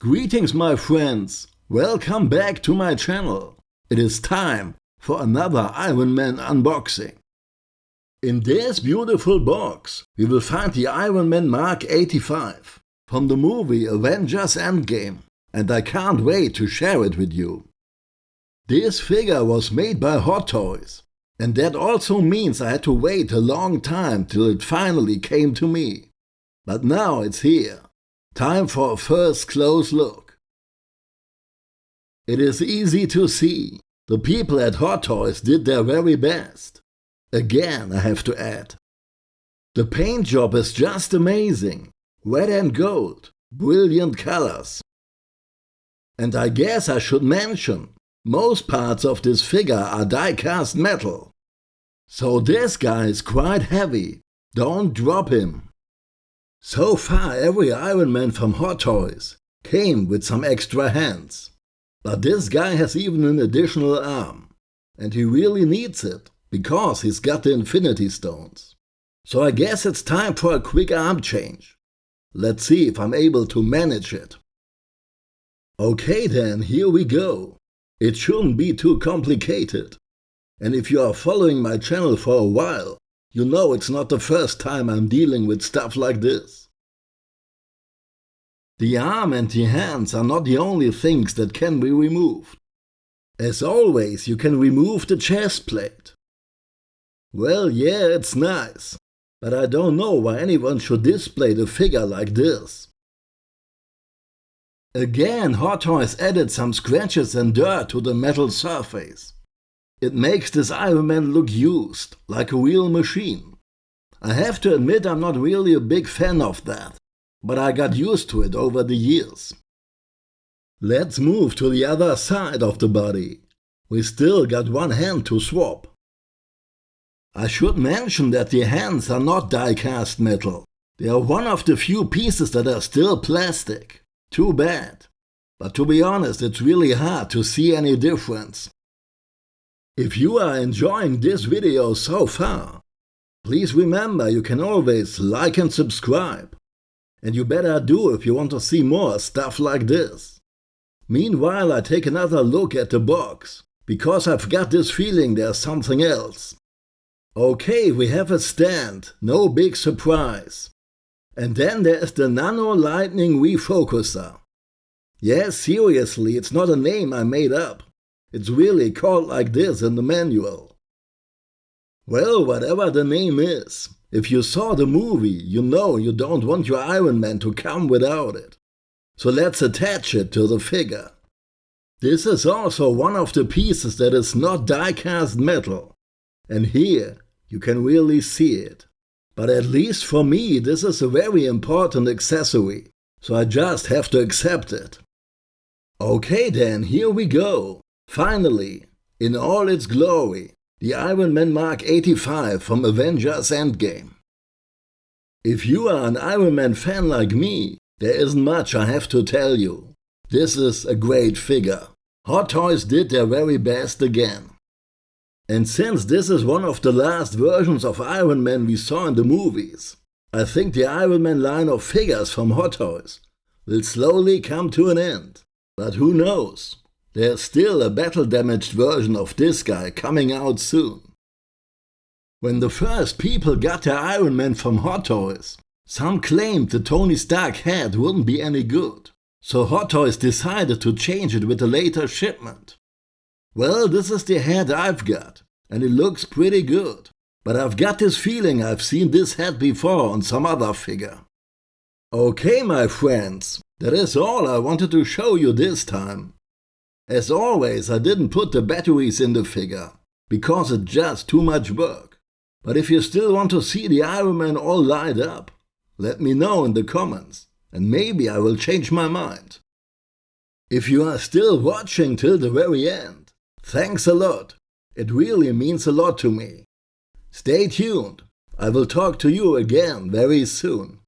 Greetings my friends, welcome back to my channel. It is time for another Iron Man unboxing. In this beautiful box we will find the Iron Man Mark 85 from the movie Avengers Endgame and I can't wait to share it with you. This figure was made by Hot Toys and that also means I had to wait a long time till it finally came to me. But now it's here. Time for a first close look. It is easy to see. The people at Hot Toys did their very best. Again, I have to add. The paint job is just amazing. Red and gold. Brilliant colors. And I guess I should mention, most parts of this figure are die-cast metal. So this guy is quite heavy. Don't drop him. So far every Iron Man from Hot Toys came with some extra hands. But this guy has even an additional arm. And he really needs it, because he's got the Infinity Stones. So I guess it's time for a quick arm change. Let's see if I'm able to manage it. Okay then, here we go. It shouldn't be too complicated. And if you are following my channel for a while, you know it's not the first time I'm dealing with stuff like this. The arm and the hands are not the only things that can be removed. As always, you can remove the chest plate. Well, yeah, it's nice, but I don't know why anyone should display the figure like this. Again, Hot Toys added some scratches and dirt to the metal surface. It makes this Iron Man look used, like a real machine. I have to admit I'm not really a big fan of that, but I got used to it over the years. Let's move to the other side of the body. We still got one hand to swap. I should mention that the hands are not die-cast metal. They are one of the few pieces that are still plastic. Too bad. But to be honest, it's really hard to see any difference. If you are enjoying this video so far, please remember you can always like and subscribe. And you better do if you want to see more stuff like this. Meanwhile I take another look at the box, because I've got this feeling there's something else. Okay, we have a stand, no big surprise. And then there's the Nano Lightning Refocuser. Yes, seriously, it's not a name I made up. It's really called like this in the manual. Well, whatever the name is, if you saw the movie, you know you don't want your Iron Man to come without it. So let's attach it to the figure. This is also one of the pieces that is not die-cast metal. And here you can really see it. But at least for me this is a very important accessory, so I just have to accept it. Okay then, here we go. Finally, in all its glory, the Iron Man Mark 85 from Avengers Endgame. If you are an Iron Man fan like me, there isn't much I have to tell you. This is a great figure. Hot Toys did their very best again. And since this is one of the last versions of Iron Man we saw in the movies, I think the Iron Man line of figures from Hot Toys will slowly come to an end. But who knows? There's still a battle-damaged version of this guy coming out soon. When the first people got their Iron Man from Hot Toys, some claimed the Tony Stark head wouldn't be any good, so Hot Toys decided to change it with a later shipment. Well, this is the head I've got, and it looks pretty good, but I've got this feeling I've seen this head before on some other figure. Okay, my friends, that is all I wanted to show you this time. As always, I didn't put the batteries in the figure, because it's just too much work. But if you still want to see the Iron Man all light up, let me know in the comments, and maybe I will change my mind. If you are still watching till the very end, thanks a lot. It really means a lot to me. Stay tuned. I will talk to you again very soon.